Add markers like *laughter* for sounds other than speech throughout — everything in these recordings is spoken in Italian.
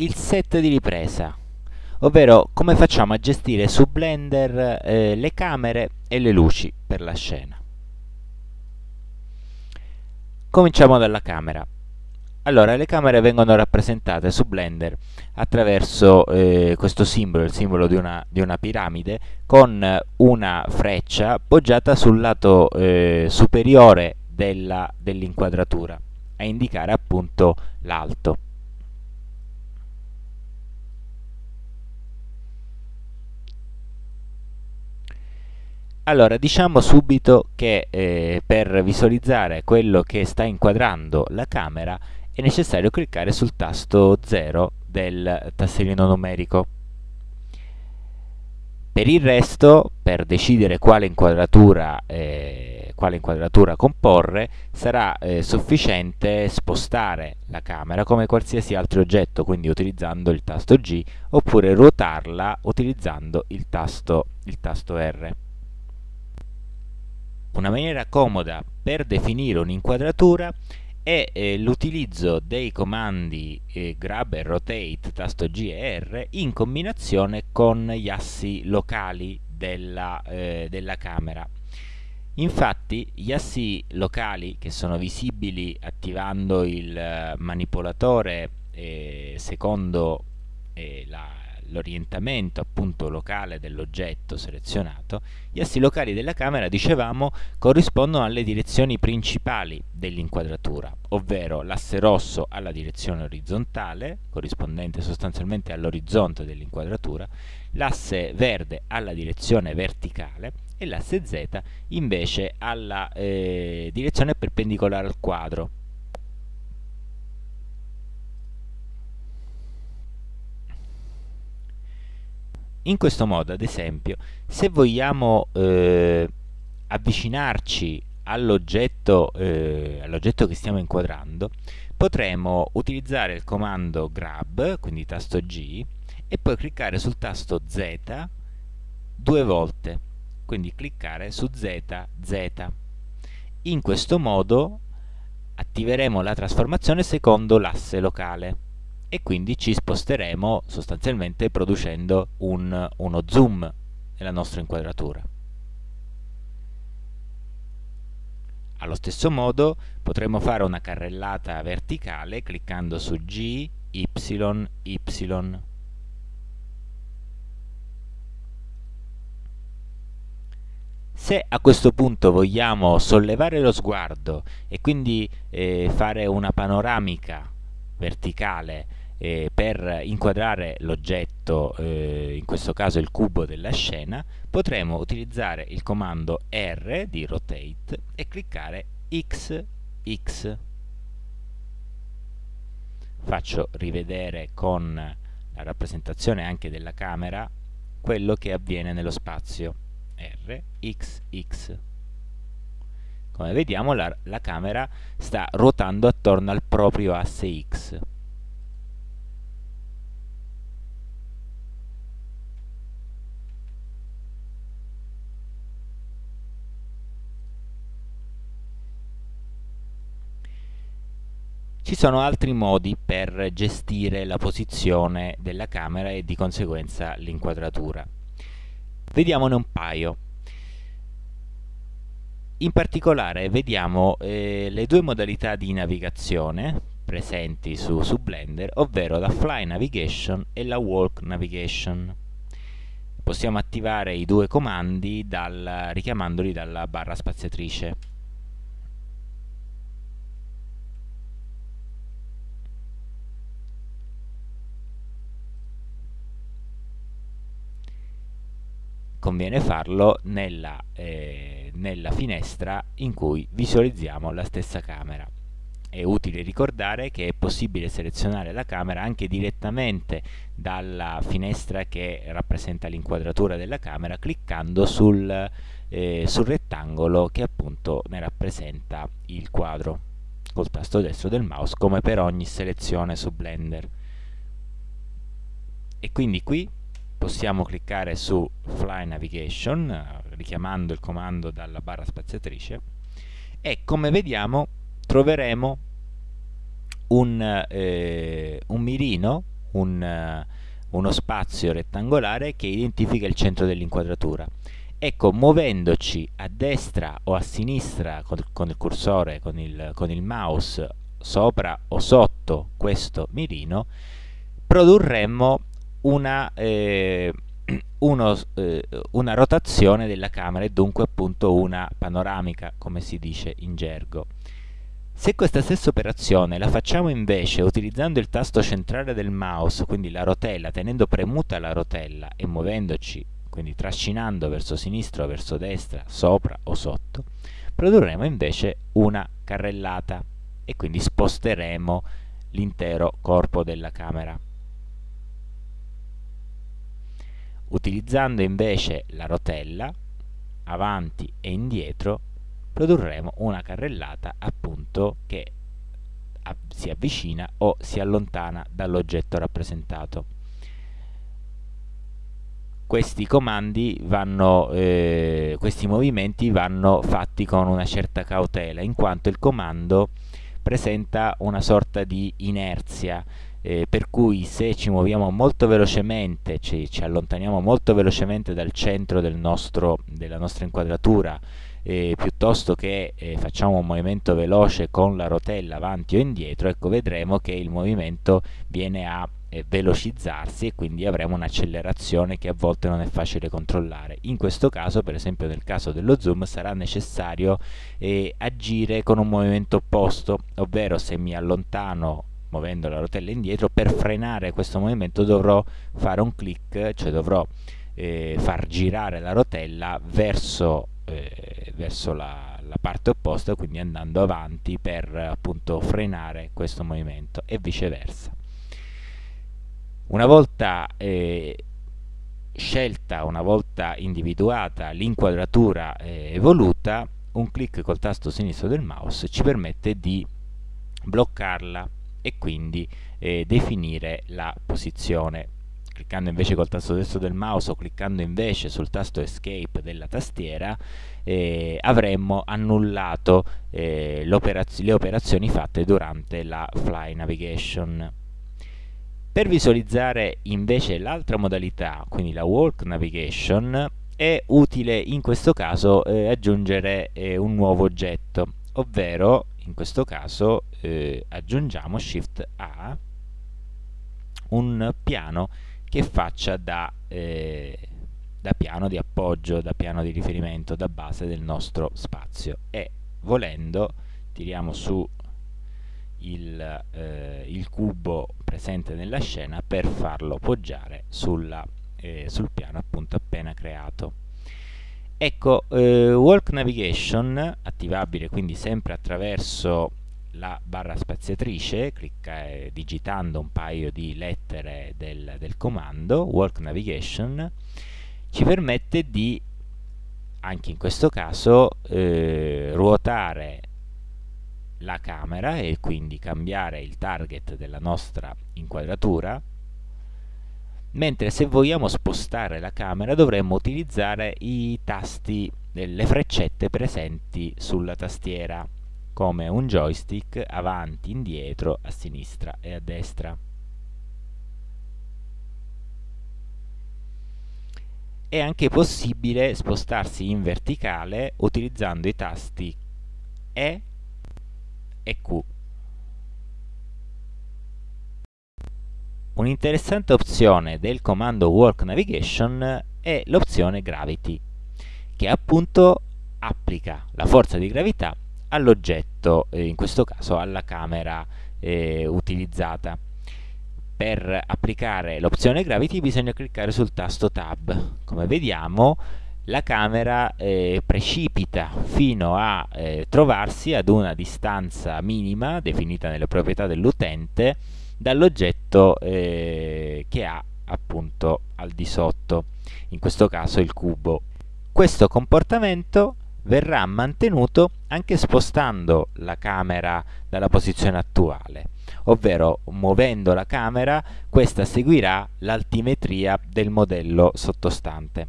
il set di ripresa, ovvero come facciamo a gestire su Blender eh, le camere e le luci per la scena. Cominciamo dalla camera. Allora, le camere vengono rappresentate su Blender attraverso eh, questo simbolo, il simbolo di una, di una, piramide, con una freccia poggiata sul lato eh, superiore dell'inquadratura, dell a indicare appunto l'alto. Allora, diciamo subito che eh, per visualizzare quello che sta inquadrando la camera è necessario cliccare sul tasto 0 del tastierino numerico. Per il resto, per decidere quale inquadratura, eh, quale inquadratura comporre, sarà eh, sufficiente spostare la camera come qualsiasi altro oggetto, quindi utilizzando il tasto G, oppure ruotarla utilizzando il tasto, il tasto R. Una maniera comoda per definire un'inquadratura è eh, l'utilizzo dei comandi eh, grab e rotate, tasto G e R, in combinazione con gli assi locali della, eh, della camera. Infatti gli assi locali che sono visibili attivando il eh, manipolatore eh, secondo eh, la l'orientamento appunto locale dell'oggetto selezionato, gli assi locali della camera, dicevamo, corrispondono alle direzioni principali dell'inquadratura, ovvero l'asse rosso alla direzione orizzontale, corrispondente sostanzialmente all'orizzonte dell'inquadratura, l'asse verde alla direzione verticale e l'asse Z invece alla eh, direzione perpendicolare al quadro, in questo modo ad esempio se vogliamo eh, avvicinarci all'oggetto eh, all che stiamo inquadrando potremo utilizzare il comando grab quindi tasto G e poi cliccare sul tasto Z due volte. Quindi cliccare su Z Z. In questo modo attiveremo la trasformazione secondo l'asse locale e quindi ci sposteremo sostanzialmente producendo un, uno zoom nella nostra inquadratura. Allo stesso modo potremo fare una carrellata verticale cliccando su G, Y, Y. Se a questo punto vogliamo sollevare lo sguardo e quindi eh, fare una panoramica verticale eh, per inquadrare l'oggetto, eh, in questo caso il cubo della scena, potremo utilizzare il comando R di rotate e cliccare X, X. Faccio rivedere con la rappresentazione anche della camera quello che avviene nello spazio R, X, X. Come vediamo la, la camera sta ruotando attorno al proprio asse X. sono altri modi per gestire la posizione della camera e di conseguenza l'inquadratura. Vediamone un paio. In particolare vediamo eh, le due modalità di navigazione presenti su, su Blender, ovvero la Fly Navigation e la Walk Navigation. Possiamo attivare i due comandi dal, richiamandoli dalla barra spaziatrice. Conviene farlo nella, eh, nella finestra in cui visualizziamo la stessa camera. È utile ricordare che è possibile selezionare la camera anche direttamente dalla finestra che rappresenta l'inquadratura della camera cliccando sul, eh, sul rettangolo che appunto ne rappresenta il quadro col tasto destro del mouse come per ogni selezione su Blender. E quindi qui possiamo cliccare su Fly Navigation, eh, richiamando il comando dalla barra spaziatrice, e come vediamo troveremo un, eh, un mirino un, uno spazio rettangolare che identifica il centro dell'inquadratura. Ecco, muovendoci a destra o a sinistra con, con il cursore, con il, con il mouse, sopra o sotto questo mirino, produrremmo una, eh, *clears throat* uno, eh, una rotazione della camera e dunque appunto una panoramica, come si dice in gergo. Se questa stessa operazione la facciamo invece utilizzando il tasto centrale del mouse, quindi la rotella, tenendo premuta la rotella e muovendoci, quindi trascinando verso sinistra o verso destra, sopra o sotto, produrremo invece una carrellata e quindi sposteremo l'intero corpo della camera. Utilizzando invece la rotella, avanti e indietro, produrremo una carrellata appunto che si avvicina o si allontana dall'oggetto rappresentato. Questi comandi vanno, eh, questi movimenti vanno fatti con una certa cautela, in quanto il comando presenta una sorta di inerzia, eh, per cui se ci muoviamo molto velocemente, ci, ci allontaniamo molto velocemente dal centro del nostro, della nostra inquadratura, eh, piuttosto che eh, facciamo un movimento veloce con la rotella avanti o indietro, ecco vedremo che il movimento viene a eh, velocizzarsi e quindi avremo un'accelerazione che a volte non è facile controllare. In questo caso, per esempio nel caso dello zoom, sarà necessario eh, agire con un movimento opposto, ovvero se mi allontano muovendo la rotella indietro, per frenare questo movimento dovrò fare un clic, cioè dovrò eh, far girare la rotella verso eh, verso la, la, parte opposta, quindi andando avanti per appunto frenare questo movimento e viceversa. Una volta eh, scelta, una volta individuata l'inquadratura eh, evoluta, un clic col tasto sinistro del mouse ci permette di bloccarla e quindi eh, definire la posizione. Cliccando invece col tasto destro del mouse o cliccando invece sul tasto escape della tastiera eh, avremmo annullato eh, operaz le operazioni fatte durante la fly navigation. Per visualizzare invece l'altra modalità quindi la walk navigation è utile in questo caso eh, aggiungere eh, un nuovo oggetto ovvero in questo caso eh, aggiungiamo shift a un piano che faccia da, eh, da piano di appoggio, da piano di riferimento, da base del nostro spazio e volendo tiriamo su il, eh, il, cubo presente nella scena per farlo poggiare sulla, eh, sul piano appunto appena creato. Ecco, eh, Walk Navigation, attivabile quindi sempre attraverso la barra spaziatrice, clicca, eh, digitando un paio di lettere del, del comando, Walk Navigation, ci permette di, anche in questo caso, eh, ruotare la camera e quindi cambiare il target della nostra inquadratura mentre se vogliamo spostare la camera dovremmo utilizzare i tasti, le freccette presenti sulla tastiera come un joystick avanti, indietro, a sinistra e a destra. È anche possibile spostarsi in verticale utilizzando i tasti E e Q. Un'interessante opzione del comando Work Navigation è l'opzione Gravity, che appunto applica la forza di gravità all'oggetto, eh, in questo caso alla camera eh, utilizzata. Per applicare l'opzione Gravity bisogna cliccare sul tasto Tab. Come vediamo la camera eh, precipita fino a eh, trovarsi ad una distanza minima definita nelle proprietà dell'utente dall'oggetto eh, che ha appunto al di sotto, in questo caso il cubo. Questo comportamento verrà mantenuto anche spostando la camera dalla posizione attuale, ovvero muovendo la camera questa seguirà l'altimetria del modello sottostante.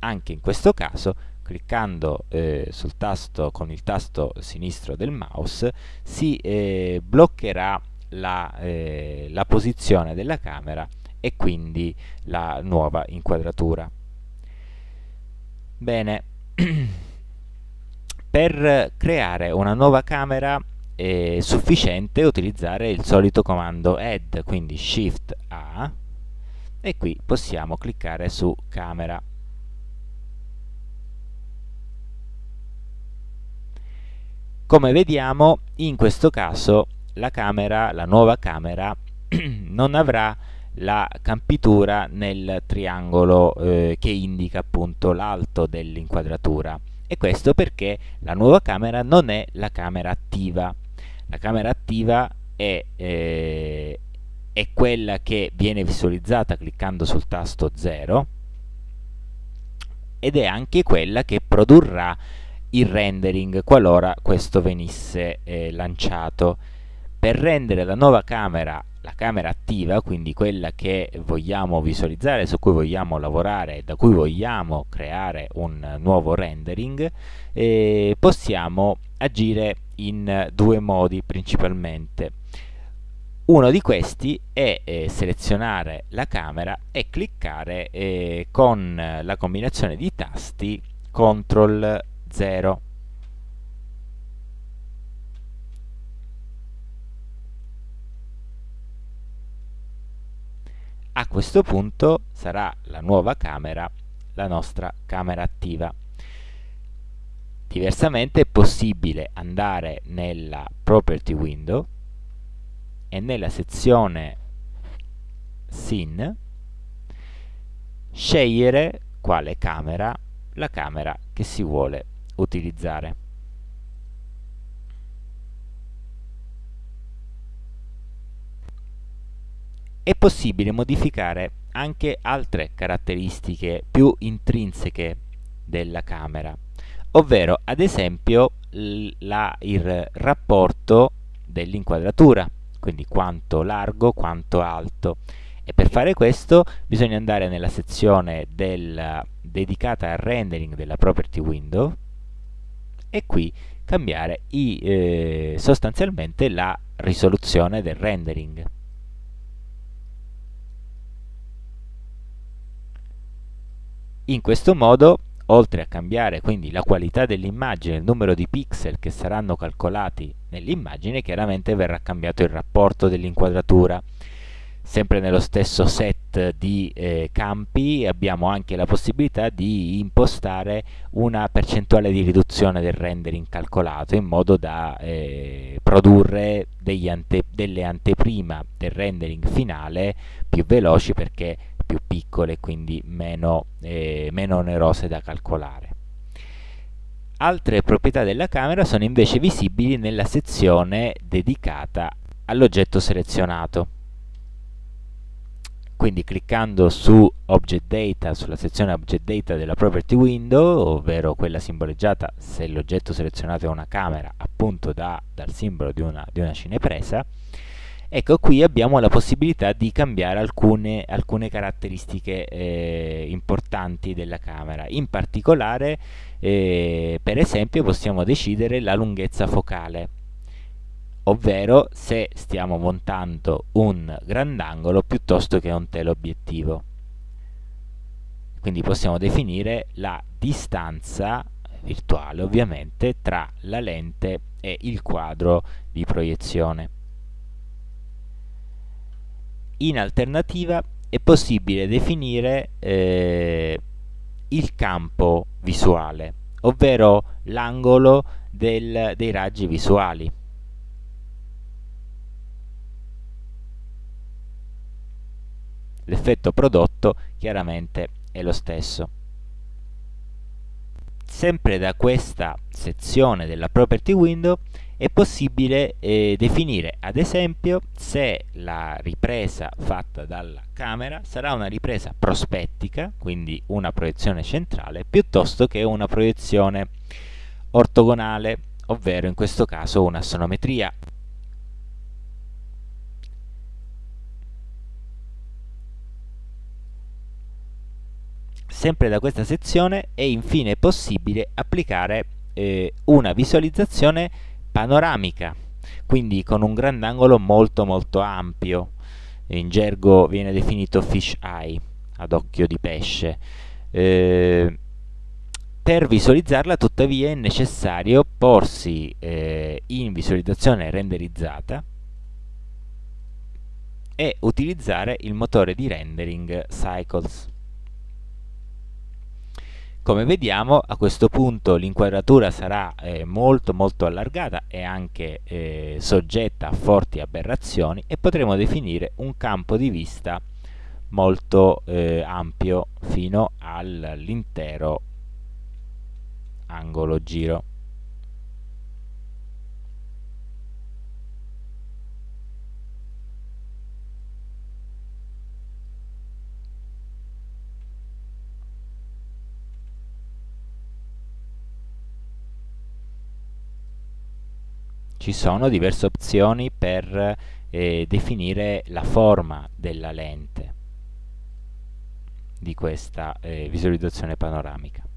Anche in questo caso cliccando eh, sul tasto con il tasto sinistro del mouse si eh, bloccherà la, eh, la posizione della camera e quindi la nuova inquadratura. Bene, *clears throat* per creare una nuova camera è sufficiente utilizzare il solito comando add, quindi shift A e qui possiamo cliccare su camera. Come vediamo in questo caso la camera, la nuova camera *clears throat* non avrà la campitura nel triangolo eh, che indica appunto l'alto dell'inquadratura. E questo perché la nuova camera non è la camera attiva. La camera attiva è, eh, è quella che viene visualizzata cliccando sul tasto 0 ed è anche quella che produrrà il rendering qualora questo venisse eh, lanciato per rendere la nuova camera la camera attiva, quindi quella che vogliamo visualizzare, su cui vogliamo lavorare, da cui vogliamo creare un nuovo rendering, eh, possiamo agire in due modi principalmente. Uno di questi è eh, selezionare la camera e cliccare eh, con la combinazione di tasti CTRL 0 a questo punto sarà la nuova camera la nostra camera attiva. Diversamente è possibile andare nella property window e nella sezione scene scegliere quale camera la camera che si vuole utilizzare è possibile modificare anche altre caratteristiche più intrinseche della camera, ovvero ad esempio la, il rapporto dell'inquadratura, quindi quanto largo, quanto alto. E per fare questo bisogna andare nella sezione del, dedicata al rendering della property window e qui cambiare i, eh, sostanzialmente la risoluzione del rendering. In questo modo, oltre a cambiare quindi la qualità dell'immagine, il numero di pixel che saranno calcolati nell'immagine, chiaramente verrà cambiato il rapporto dell'inquadratura. Sempre nello stesso set di eh, campi abbiamo anche la possibilità di impostare una percentuale di riduzione del rendering calcolato in modo da eh, produrre ante delle anteprima del rendering finale più veloci perché più piccole e quindi meno, eh, meno onerose da calcolare. Altre proprietà della camera sono invece visibili nella sezione dedicata all'oggetto selezionato. Quindi cliccando su Object Data, sulla sezione Object Data della Property Window, ovvero quella simboleggiata se l'oggetto selezionato è una camera, appunto da, dal simbolo di una, di una cinepresa, Ecco, qui abbiamo la possibilità di cambiare alcune, alcune caratteristiche eh, importanti della camera. In particolare, eh, per esempio, possiamo decidere la lunghezza focale, ovvero se stiamo montando un grandangolo piuttosto che un teleobiettivo. Quindi possiamo definire la distanza virtuale, ovviamente, tra la lente e il quadro di proiezione. In alternativa è possibile definire eh, il campo visuale, ovvero l'angolo dei raggi visuali. L'effetto prodotto chiaramente è lo stesso. Sempre da questa sezione della Property Window è possibile eh, definire ad esempio se la ripresa fatta dalla camera sarà una ripresa prospettica, quindi una proiezione centrale, piuttosto che una proiezione ortogonale, ovvero in questo caso una sonometria. Sempre da questa sezione è infine possibile applicare eh, una visualizzazione panoramica quindi con un grandangolo molto molto ampio, in gergo viene definito fish eye, ad occhio di pesce. Eh, per visualizzarla tuttavia è necessario porsi eh, in visualizzazione renderizzata e utilizzare il motore di rendering Cycles. Come vediamo a questo punto l'inquadratura sarà eh, molto molto allargata e anche eh, soggetta a forti aberrazioni e potremo definire un campo di vista molto eh, ampio fino all'intero angolo giro ci sono diverse opzioni per eh, definire la forma della lente di questa eh, visualizzazione panoramica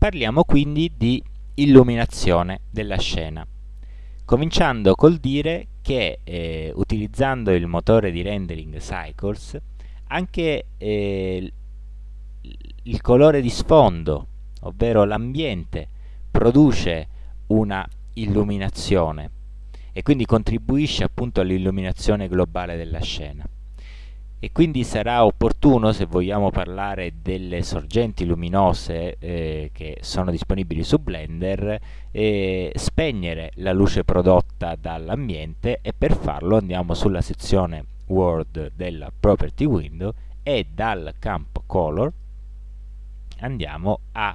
Parliamo quindi di illuminazione della scena, cominciando col dire che eh, utilizzando il motore di rendering Cycles anche eh, il colore di sfondo, ovvero l'ambiente, produce una illuminazione e quindi contribuisce appunto all'illuminazione globale della scena e quindi sarà opportuno se vogliamo parlare delle sorgenti luminose eh, che sono disponibili su Blender eh, spegnere la luce prodotta dall'ambiente e per farlo andiamo sulla sezione World della Property Window e dal campo Color andiamo a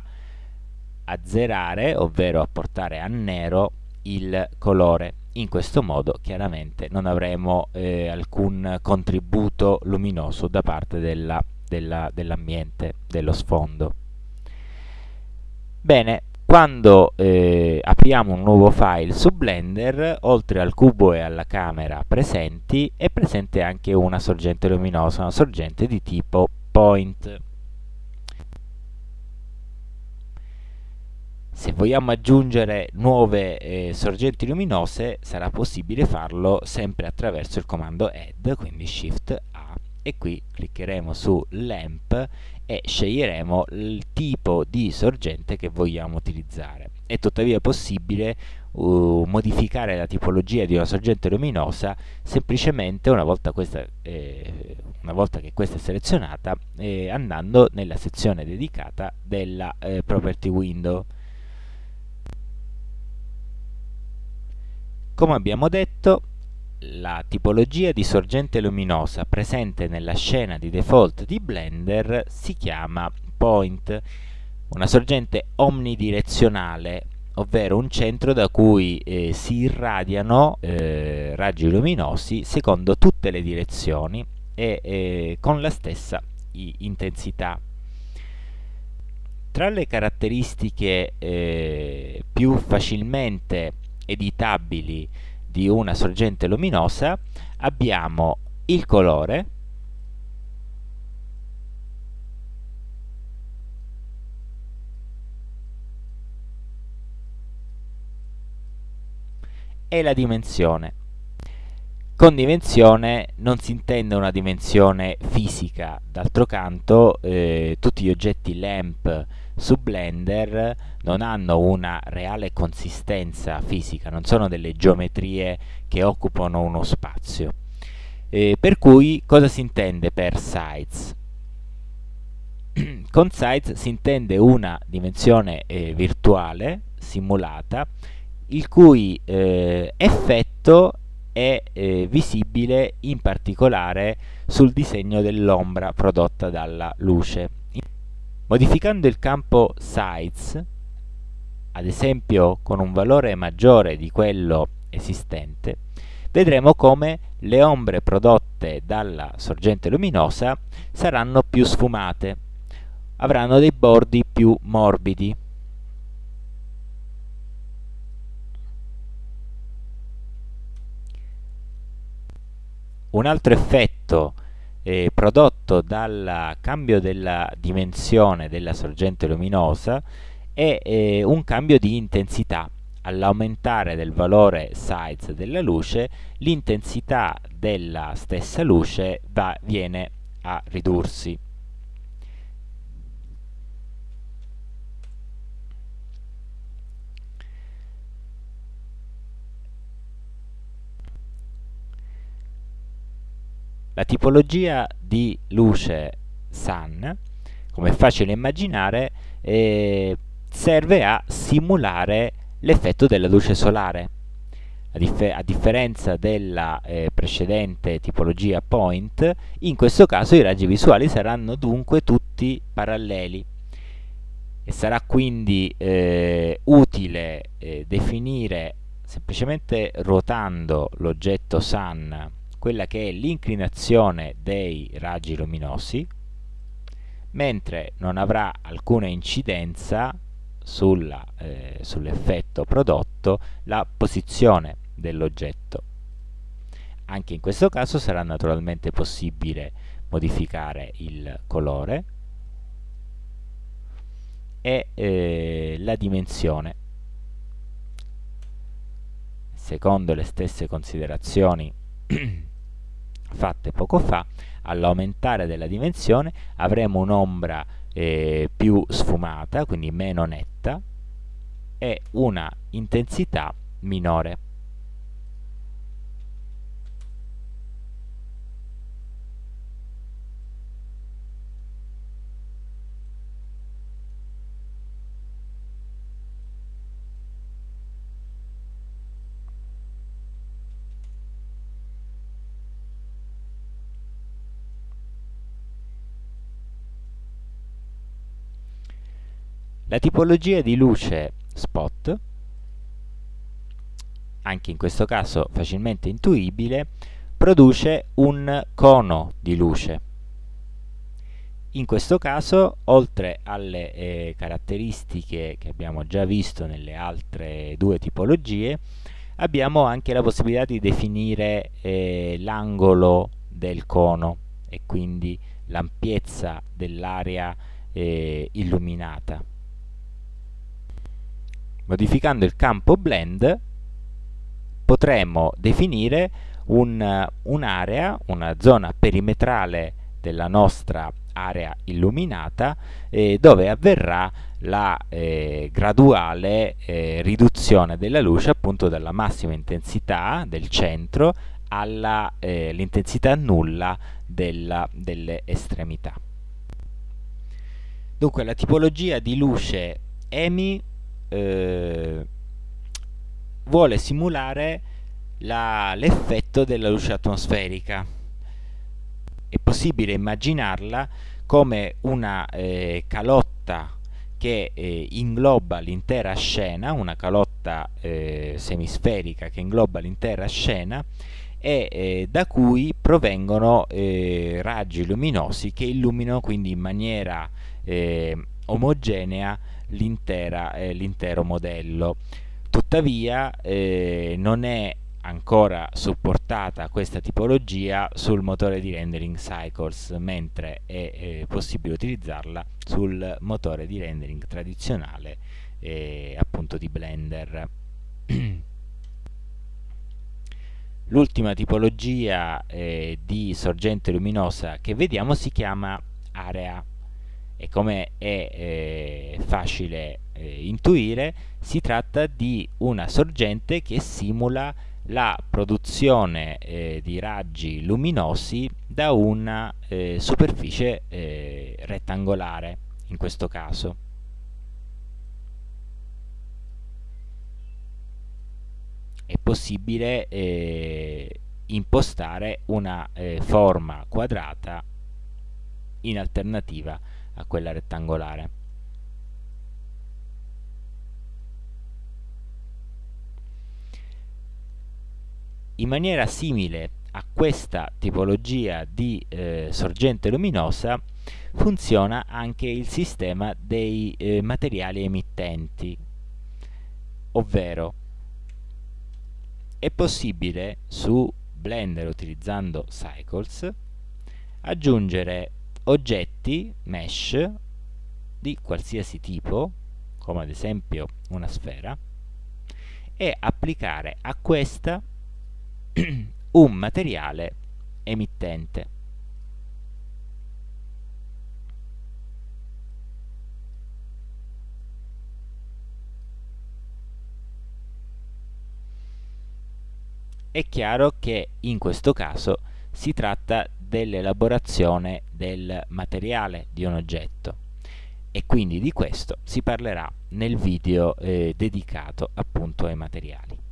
azzerare ovvero a portare a nero il colore in questo modo chiaramente non avremo eh, alcun contributo luminoso da parte dell'ambiente, dell dello sfondo. Bene, quando eh, apriamo un nuovo file su Blender, oltre al cubo e alla camera presenti, è presente anche una sorgente luminosa, una sorgente di tipo point. Se vogliamo aggiungere nuove eh, sorgenti luminose sarà possibile farlo sempre attraverso il comando add, quindi shift A e qui cliccheremo su lamp e sceglieremo il tipo di sorgente che vogliamo utilizzare. È tuttavia possibile uh, modificare la tipologia di una sorgente luminosa semplicemente una volta, questa, eh, una volta che questa è selezionata eh, andando nella sezione dedicata della eh, property window Come abbiamo detto, la tipologia di sorgente luminosa presente nella scena di default di Blender si chiama point, una sorgente omnidirezionale, ovvero un centro da cui eh, si irradiano eh, raggi luminosi secondo tutte le direzioni e eh, con la stessa intensità. Tra le caratteristiche eh, più facilmente editabili di una sorgente luminosa abbiamo il colore e la dimensione. Con dimensione non si intende una dimensione fisica, d'altro canto eh, tutti gli oggetti lamp su Blender non hanno una reale consistenza fisica, non sono delle geometrie che occupano uno spazio. Eh, per cui cosa si intende per size? *clears throat* Con size si intende una dimensione eh, virtuale simulata il cui eh, effetto è eh, visibile in particolare sul disegno dell'ombra prodotta dalla luce. Modificando il campo Size, ad esempio con un valore maggiore di quello esistente, vedremo come le ombre prodotte dalla sorgente luminosa saranno più sfumate, avranno dei bordi più morbidi. Un altro effetto eh, prodotto dal cambio della dimensione della sorgente luminosa è eh, un cambio di intensità. All'aumentare del valore size della luce, l'intensità della stessa luce va, viene a ridursi. La tipologia di luce sun, come è facile immaginare, eh, serve a simulare l'effetto della luce solare. A, dif a differenza della eh, precedente tipologia point, in questo caso i raggi visuali saranno dunque tutti paralleli e sarà quindi eh, utile eh, definire semplicemente ruotando l'oggetto sun quella che è l'inclinazione dei raggi luminosi, mentre non avrà alcuna incidenza eh, sull'effetto prodotto la posizione dell'oggetto. Anche in questo caso sarà naturalmente possibile modificare il colore e eh, la dimensione. Secondo le stesse considerazioni *clears throat* fatte poco fa, all'aumentare della dimensione avremo un'ombra eh, più sfumata, quindi meno netta, e una intensità minore. La tipologia di luce spot, anche in questo caso facilmente intuibile, produce un cono di luce. In questo caso, oltre alle eh, caratteristiche che abbiamo già visto nelle altre due tipologie, abbiamo anche la possibilità di definire eh, l'angolo del cono e quindi l'ampiezza dell'area eh, illuminata. Modificando il campo blend potremo definire un'area, un una zona perimetrale della nostra area illuminata eh, dove avverrà la eh, graduale eh, riduzione della luce appunto dalla massima intensità del centro all'intensità eh, nulla della, delle estremità. Dunque la tipologia di luce EMI eh, vuole simulare l'effetto della luce atmosferica. È possibile immaginarla come una eh, calotta che eh, ingloba l'intera scena, una calotta eh, semisferica che ingloba l'intera scena e eh, da cui provengono eh, raggi luminosi che illuminano quindi in maniera omogenea l'intero modello. Tuttavia eh, non è ancora supportata questa tipologia sul motore di rendering Cycles, mentre è eh, possibile utilizzarla sul motore di rendering tradizionale eh, appunto di Blender. *clears throat* L'ultima tipologia eh, di sorgente luminosa che vediamo si chiama area e come è eh, facile eh, intuire si tratta di una sorgente che simula la produzione eh, di raggi luminosi da una eh, superficie eh, rettangolare in questo caso. È possibile eh, impostare una forma quadrata in alternativa a quella rettangolare. In maniera simile a questa tipologia di eh, sorgente luminosa funziona anche il sistema dei eh, materiali emittenti, ovvero è possibile su Blender utilizzando Cycles, aggiungere oggetti mesh di qualsiasi tipo, come ad esempio una sfera, e applicare a questa *clears throat* un materiale emittente. È chiaro che in questo caso si tratta dell'elaborazione del materiale di un oggetto e quindi di questo si parlerà nel video eh, dedicato appunto ai materiali.